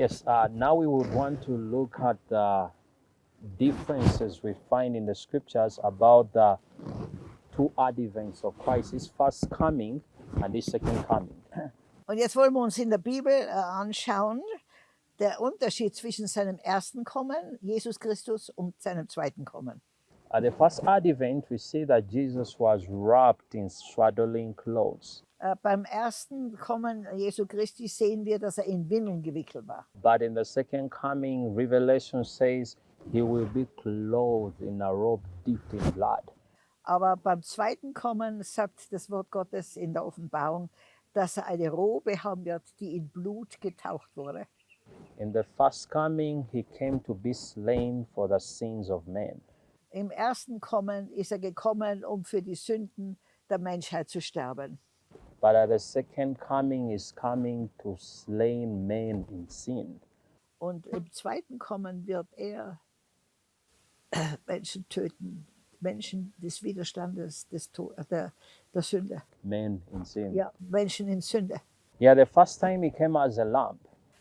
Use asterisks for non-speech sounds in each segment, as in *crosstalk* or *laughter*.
Yes, uh, now we would want to look at the differences we find in the scriptures about the two advents of Christ, his first coming and his second coming. *clears throat* Und jetzt wollen wir uns in der Bibel äh, anschauen, der Unterschied zwischen seinem ersten Kommen, Jesus Christus, und seinem zweiten Kommen. At the first advent, we see that Jesus was wrapped in swaddling clothes. Äh, beim ersten Kommen Jesu Christi sehen wir, dass er in Windeln gewickelt war. But in the second coming, Revelation says he will be clothed in a robe dipped in blood. Aber beim zweiten Kommen sagt das Wort Gottes in der Offenbarung, dass er eine Robe haben wird, die in Blut getaucht wurde. In the first coming, he came to be slain for the sins of men. Im ersten Kommen ist er gekommen, um für die Sünden der Menschheit zu sterben. But at the second coming, is coming to slay men in sin. Und im zweiten Kommen wird er Menschen töten, Menschen des Widerstandes, des To- äh, der, der Sünde. Men in sin. Ja, Menschen in Sünde. Yeah, the first time he came as a lamb.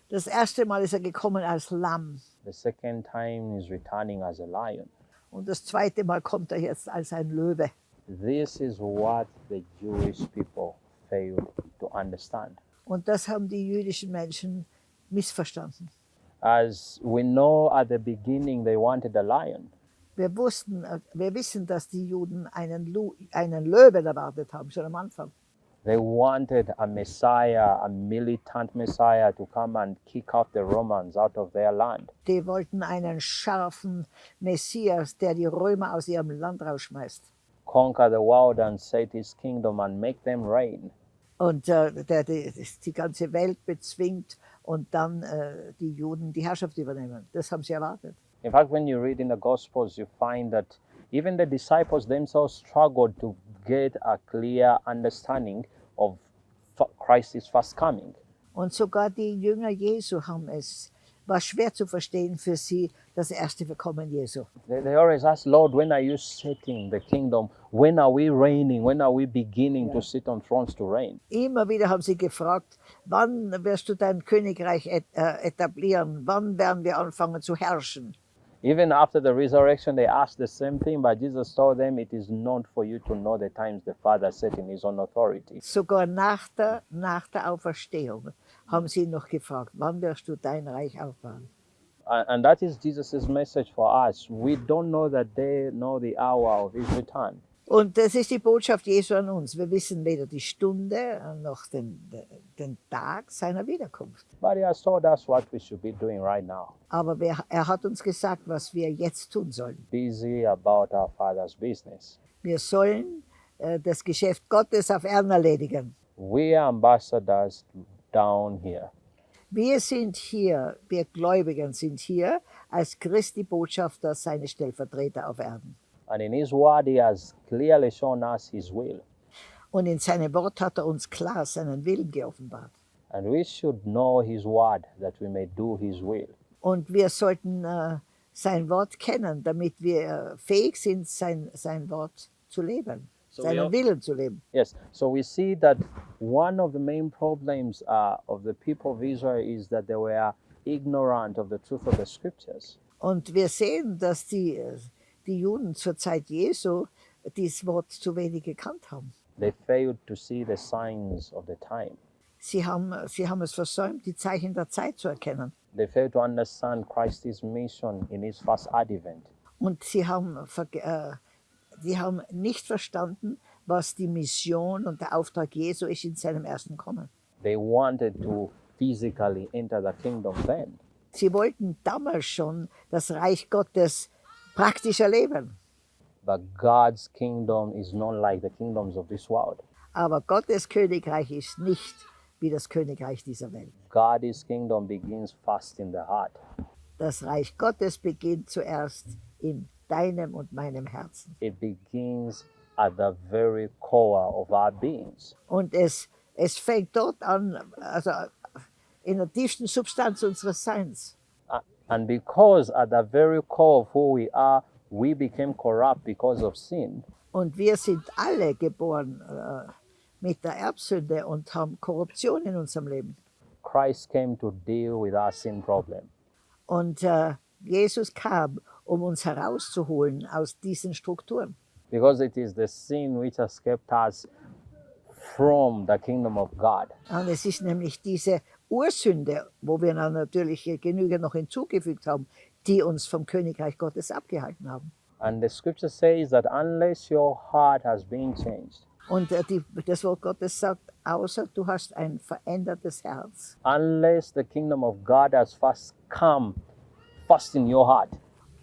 Das erste Mal ist er gekommen als Lamm. The second time he's returning as a lion. Und das zweite Mal kommt er jetzt als ein Löwe. This is what the Jewish people failed to understand. Und das haben die jüdischen Menschen missverstanden. As we know at the beginning, they wanted a lion. Wir wussten, äh, wir wissen, dass die Juden einen, Lu einen Löwen erwartet haben, schon am Anfang. They wanted a Messiah, a militant Messiah, to come and kick out the Romans out of their land. Die wollten einen scharfen Messias, der die Römer aus ihrem Land rausschmeißt. conquer the world and set his kingdom and make them reign. Und äh, der die, die ganze Welt bezwingt und dann äh, die Juden die Herrschaft übernehmen. Das haben sie erwartet. In fact, when you read in the Gospels, you find that even the disciples themselves struggled to get a clear understanding of Christ's first coming. Und sogar die Jünger Jesu haben es, war schwer zu verstehen für sie, das erste Verkommen Jesu. They, they always ask, Lord, when are you setting the kingdom? When are we reigning? When are we beginning to sit on thrones to reign? Immer wieder haben sie gefragt, wann wirst du dein Königreich äh, etablieren? Wann werden wir anfangen zu herrschen? Even after the resurrection, they asked the same thing, but Jesus told them, It is not for you to know the times the Father set in his own authority. Sogar nach der, nach der Auferstehung haben sie noch gefragt, wann wirst du dein Reich aufbauen? And and that is Jesus' message for us. We don't know the day nor the hour of his return. Und das ist die Botschaft Jesu an uns. Wir wissen weder die Stunde noch den, den Tag seiner Wiederkunft. But he has told us what we should be doing right now. Aber wir, er hat uns gesagt, was wir jetzt tun sollen. Busy about our Father's business. Wir sollen äh, das Geschäft Gottes auf Erden erledigen. We are ambassadors down here. Wir sind hier, wir Gläubigen sind hier als Christi Botschafter, seine Stellvertreter auf Erden. And in his word, he has clearly shown us his will. Und in seinem Wort hat er uns klar seinen Willen geoffenbart. And we should know his word that we may do his will. Und wir sollten äh, sein Wort kennen, damit wir fähig sind, sein, sein Wort zu leben, So we seinen Willen zu leben. Yes, so we see that one of the main problems uh, of the people of Israel is that they were ignorant of the truth of the scriptures. Und wir sehen, dass die, äh, die Juden zur Zeit Jesu dieses Wort zu wenig gekannt haben. They failed to see the signs of the time. Sie haben, sie haben es versäumt, die Zeichen der Zeit zu erkennen. They failed to understand Christ's mission in his first advent. Und sie haben, äh, die haben nicht verstanden, was die Mission und der Auftrag Jesu ist in seinem ersten Kommen. They wanted to physically enter the kingdom then. Sie wollten damals schon das Reich Gottes praktisch erleben. But God's kingdom is not like the kingdoms of this world. Aber Gottes Königreich ist nicht wie das Königreich dieser Welt. God's kingdom begins first in the heart. Das Reich Gottes beginnt zuerst in deinem und meinem Herzen. It begins at the very core of our beings. Und es, es fängt dort an, also in der tiefsten Substanz unseres Seins. And because at the very core of who we are, we became corrupt because of sin, Und wir sind alle geboren äh, mit der Erbsünde und haben Korruption in unserem Leben. Christ came to deal with our sin problem. Und äh, Jesus kam, um uns herauszuholen aus diesen Strukturen. Because it is the sin which has kept us from the kingdom of God. Und es ist nämlich diese Ursünde, wo wir dann natürlich genügend noch hinzugefügt haben, die uns vom Königreich Gottes abgehalten haben. And the scripture says that unless your heart has been changed, Und äh, die, das Wort Gottes sagt, außer du hast ein verändertes Herz, unless the kingdom of God has first come first in your heart,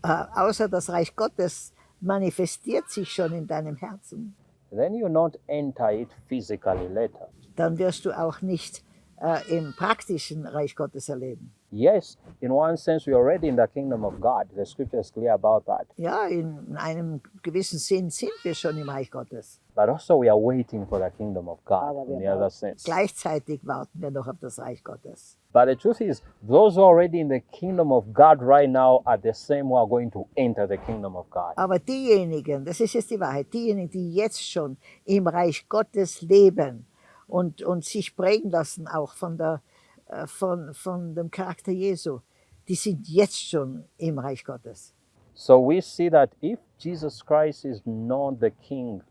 äh, außer das Reich Gottes manifestiert sich schon in deinem Herzen, then you not enter it physically later. dann wirst du auch nicht äh, im praktischen Reich Gottes erleben. Yes, in one sense, we are already in the kingdom of God. The scripture is clear about that. Ja, in einem gewissen Sinn sind wir schon im Reich Gottes. But also, we are waiting for the kingdom of God in the other sense. Gleichzeitig warten wir noch auf das Reich Gottes. But the truth is, those who are already in the kingdom of God right now are the same who are going to enter the kingdom of God. Aber diejenigen, das ist jetzt die Wahrheit, diejenigen, die jetzt schon im Reich Gottes leben und, und sich prägen lassen auch von, der, äh, von, von dem Charakter Jesu, die sind jetzt schon im Reich Gottes. So we see that if Jesus Christ is not the king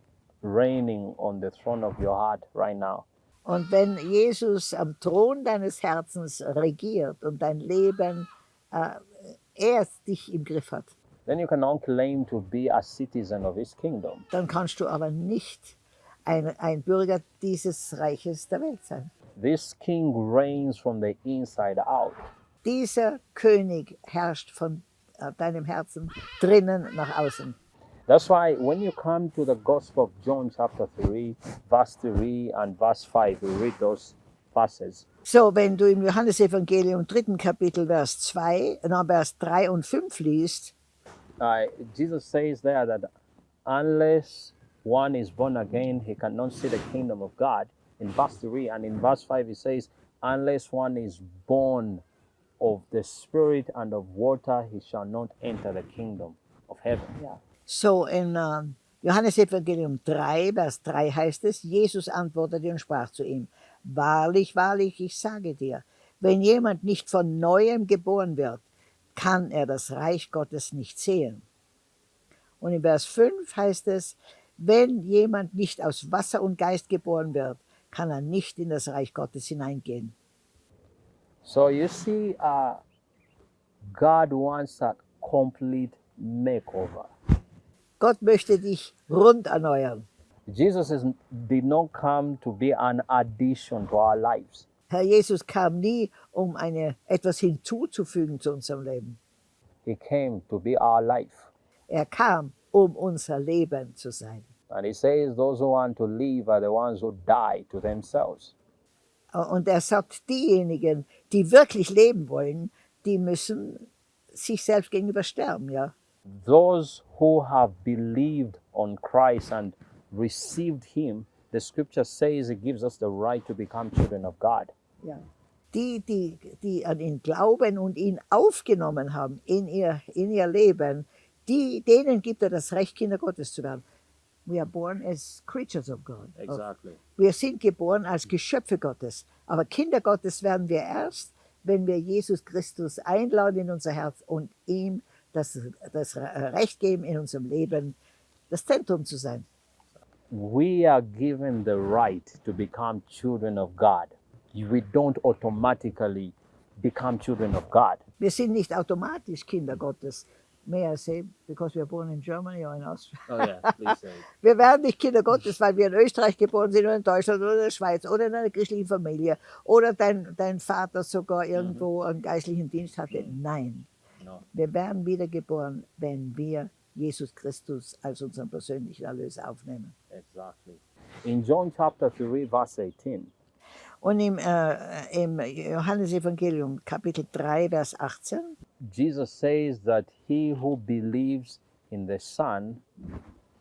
reigning on the throne of your heart right now, Und wenn Jesus am Thron deines Herzens regiert und dein Leben, äh, er dich im Griff hat, then you cannot claim to be a citizen of his kingdom. dann kannst du aber nicht ein, ein Bürger dieses Reiches der Welt sein. This king reigns from the inside out. Dieser König herrscht von äh, deinem Herzen drinnen nach außen. That's why when you come to the Gospel of John, chapter 3, verse 3 and verse 5, you read those verses. So, wenn du im Johannesevangelium dritten Kapitel Vers 2, na, Vers 3 und 5 liest, Uh, Jesus says there that unless one is born again, he cannot see the kingdom of God. In verse 3 and in verse 5, he says, unless one is born of the Spirit and of water, he shall not enter the kingdom of heaven. so in äh, Johannesevangelium 3, Vers 3 heißt es, Jesus antwortete und sprach zu ihm, Wahrlich, wahrlich, ich sage dir, wenn jemand nicht von neuem geboren wird, kann er das Reich Gottes nicht sehen. Und in Vers 5 heißt es, wenn jemand nicht aus Wasser und Geist geboren wird, kann er nicht in das Reich Gottes hineingehen. So you see, uh, God wants a complete makeover. Gott möchte dich rund erneuern. Jesus is, did not come to be an addition to our lives. Herr Jesus kam nie, um eine, etwas hinzuzufügen zu unserem Leben. He came to be our life. Er kam, um unser Leben zu sein. And he says those who want to live are the ones who die to themselves. Und er sagt, diejenigen, die wirklich leben wollen, die müssen sich selbst gegenüber sterben, ja. Those who have believed on Christ and received him, the scripture says it gives us the right to become children of God. ja. Die, die, die an ihn glauben und ihn aufgenommen haben in ihr, in ihr Leben, die, denen gibt er das Recht, Kinder Gottes zu werden. We are born as creatures of God. Wir sind geboren als Geschöpfe Gottes. Aber Kinder Gottes werden wir erst, wenn wir Jesus Christus einladen in unser Herz und ihm das, das Recht geben, in unserem Leben das Zentrum zu sein. We are given the right to become children of God. We don't automatically become children of God. Wir sind nicht automatisch Kinder Gottes. May I say, because we are born in Germany or in Austria. Oh yeah, please say. *laughs* Wir werden nicht Kinder Gottes, weil wir in Österreich geboren sind oder in Deutschland oder in der Schweiz oder in einer christlichen Familie oder dein, dein Vater sogar irgendwo einen geistlichen Dienst hatte. Nein, No. wir werden wiedergeboren, wenn wir Jesus Christus als unseren persönlichen Erlöser aufnehmen. Exactly. In John chapter 3, verse 18, Und im, äh, im Johannesevangelium Kapitel 3, Vers 18, Jesus says that he who believes in the Son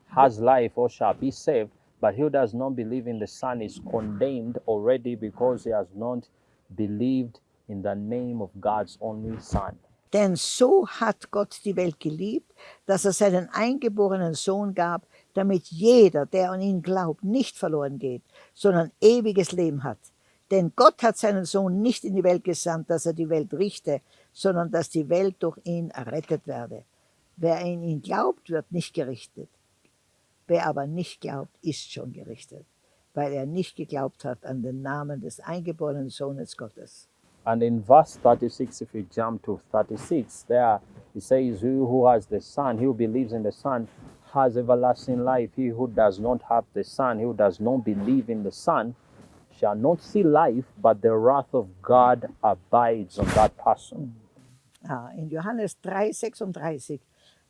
has life or shall be saved, but he who does not believe in the Son is condemned already because he has not believed in the name of God's only Son. Denn so hat Gott die Welt geliebt, dass er seinen eingeborenen Sohn gab, damit jeder, der an ihn glaubt, nicht verloren geht, sondern ewiges Leben hat. Denn Gott hat seinen Sohn nicht in die Welt gesandt, dass er die Welt richte, sondern dass die Welt durch ihn errettet werde. Wer in ihn glaubt, wird nicht gerichtet. Wer aber nicht glaubt, ist schon gerichtet, weil er nicht geglaubt hat an den Namen des eingeborenen Sohnes Gottes. And in verse 36, if you jump to 36, there it says, He who has the Son, he who believes in the Son, has everlasting life. He who does not have the Son, he who does not believe in the Son, shall not see life, but the wrath of God abides on that person. Ah, in Johannes 3, 36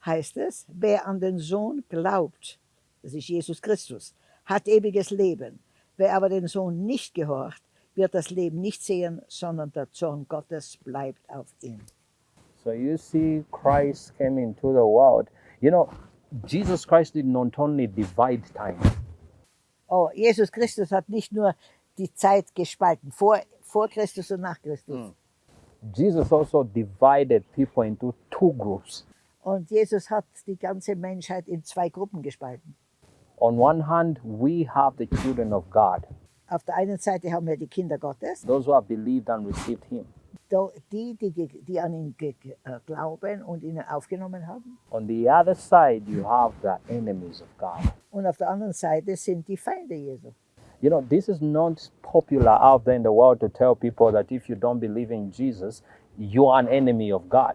heißt es, wer an den Sohn glaubt, das ist Jesus Christus, hat ewiges Leben. Wer aber den Sohn nicht gehorcht, wird das Leben nicht sehen, sondern der Zorn Gottes bleibt auf ihm. So you see, Christ came into the world. You know, Jesus Christ did not only divide time, Oh, Jesus Christus hat nicht nur die Zeit gespalten, vor, vor Christus und nach Christus. Jesus also divided people into two groups. Und Jesus hat die ganze Menschheit in zwei Gruppen gespalten. On one hand, we have the children of God, Auf der einen Seite haben wir die Kinder Gottes, those who have believed and received Him. die, die, die an ihn äh, glauben und ihn aufgenommen haben. On the other side, you have the enemies of God. Und auf der anderen Seite sind die Feinde Jesu. You know, this is not popular out there in the world to tell people that if you don't believe in Jesus, you are an enemy of God.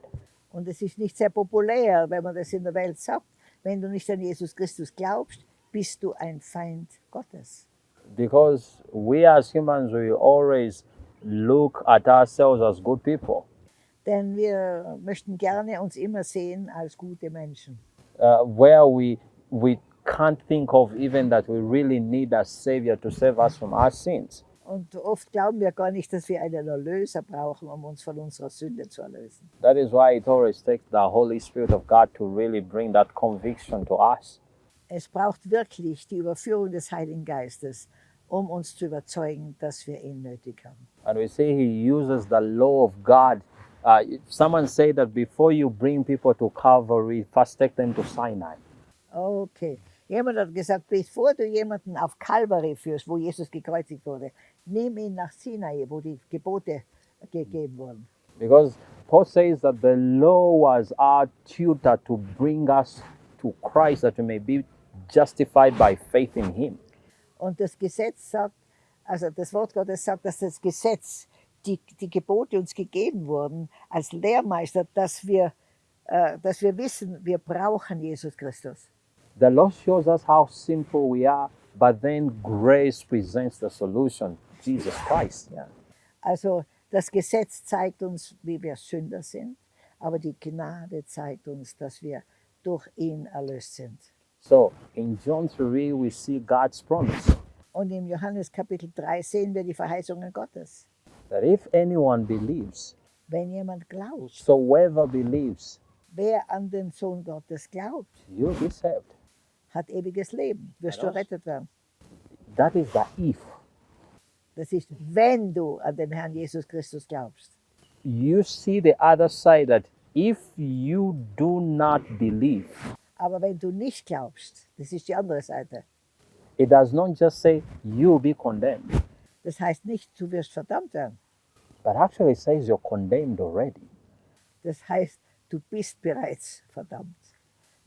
Und es ist nicht sehr populär, wenn man das in der Welt sagt. Wenn du nicht an Jesus Christus glaubst, bist du ein Feind Gottes. Because we as humans, we always look at ourselves as good people. Denn wir möchten gerne uns immer sehen als gute Menschen. uh, where we we can't think of even that we really need a savior to save us from our sins. Und oft glauben wir gar nicht, dass wir einen Erlöser brauchen, um uns von unserer Sünde zu erlösen. That is why it always takes the Holy Spirit of God to really bring that conviction to us. Es braucht wirklich die Überführung des Heiligen Geistes, um uns zu überzeugen, dass wir ihn nötig haben. And we say He uses the law of God. Uh, someone said that before you bring people to Calvary, first take them to Sinai. Okay. Jemand hat gesagt, bevor du jemanden auf Kalvary führst, wo Jesus gekreuzigt wurde, nimm ihn nach Sinai, wo die Gebote gegeben wurden. Because Paul says that the law was our tutor to bring us to Christ that we may be justified by faith in Him. Und das Gesetz sagt, also das Wort Gottes sagt, dass das Gesetz, die, die Gebote uns gegeben wurden als Lehrmeister, dass wir, äh, dass wir wissen, wir brauchen Jesus Christus. The law shows us how simple we are, but then grace presents the solution Jesus Christ. Ja. Also das Gesetz zeigt uns, wie wir Sünder sind, aber die Gnade zeigt uns, dass wir durch ihn erlöst sind. So in John 3, we see God's promise Und im Johannes Kapitel 3 sehen wir die Verheißungen Gottes. that if anyone believes, Wenn jemand glaubt, so whoever believes, wer an den Sohn Gottes glaubt, you'll be saved. Hat ewiges Leben, wirst du errettet werden. That is the if. Das ist, wenn du an den Herrn Jesus Christus glaubst. You see the other side that if you do not believe, Aber wenn du nicht glaubst, das ist die andere Seite. it does not just say you'll be condemned, Das heißt nicht, du wirst verdammt werden. but actually it says you're condemned already. Das heißt, du bist bereits verdammt.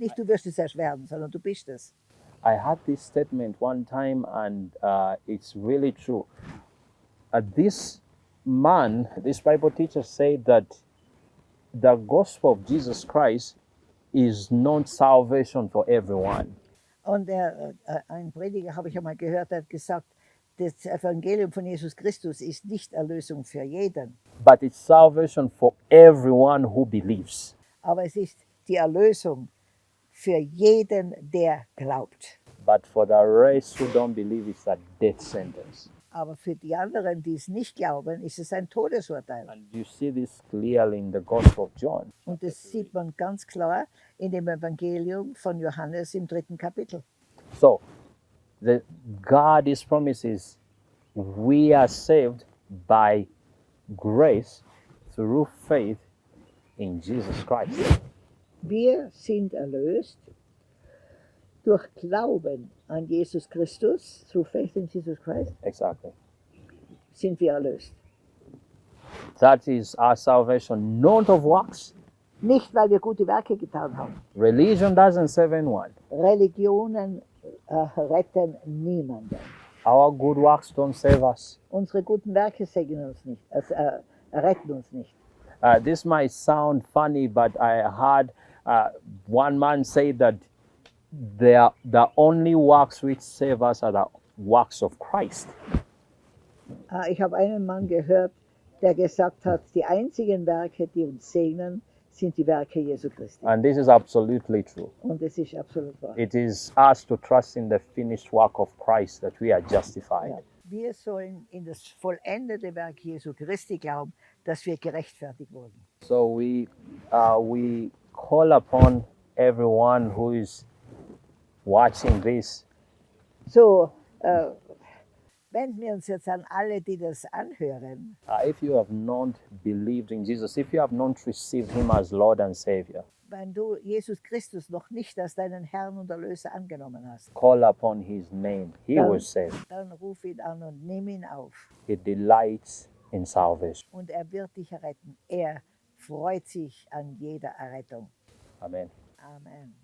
Nicht du wirst es erst werden, sondern du bist es. I had this statement one time, and uh, it's really true. Uh, this man, this Bible teacher, said that the gospel of Jesus Christ is not salvation for everyone. Und er, äh, ein Prediger, habe ich einmal gehört, hat gesagt, das Evangelium von Jesus Christus ist nicht Erlösung für jeden, but it's salvation for everyone who believes. aber es ist die Erlösung für jeden, der glaubt. But for the rest who don't believe, it's a death sentence. Aber für die anderen, die es nicht glauben, ist es ein Todesurteil. And you see this clearly in the Gospel of John. Und das sieht man ganz klar in dem Evangelium von Johannes im dritten Kapitel. So, the God's promise is we are saved by grace through faith in Jesus Christ. Wir sind erlöst durch Glauben an Jesus Christus, through faith in Jesus Christ. Exactly. sind wir erlöst. That is our salvation, not of works. Nicht, weil wir gute Werke getan haben. Religion doesn't save anyone. Religionen äh, retten niemanden. Our good works don't save us. Unsere guten Werke segnen uns nicht, äh, äh, retten uns nicht. Uh, this might sound funny, but I heard uh, one man say that the, the only works which save us are the works of Christ. Äh, ich habe einen Mann gehört, der gesagt hat, die einzigen Werke, die uns segnen, sind die Werke Jesu Christi. And this is absolutely true. Und es ist absolut wahr. It is us to trust in the finished work of Christ that we are justified. Ja. Wir sollen in das vollendete Werk Jesu Christi glauben, dass wir gerechtfertigt wurden. So we, uh, we call upon everyone who is watching this So, äh, wenden wir uns jetzt an alle, die das anhören. Uh, if you have not believed in Jesus, if you have not received Him as Lord and Savior, Wenn du Jesus Christus noch nicht als deinen Herrn und Erlöser angenommen hast, call upon His name. He Ja. will save. dann ruf ihn an und nimm ihn auf. He delights in salvation. Und er wird dich erretten. Er freut sich an jeder Errettung. Amen. Amen.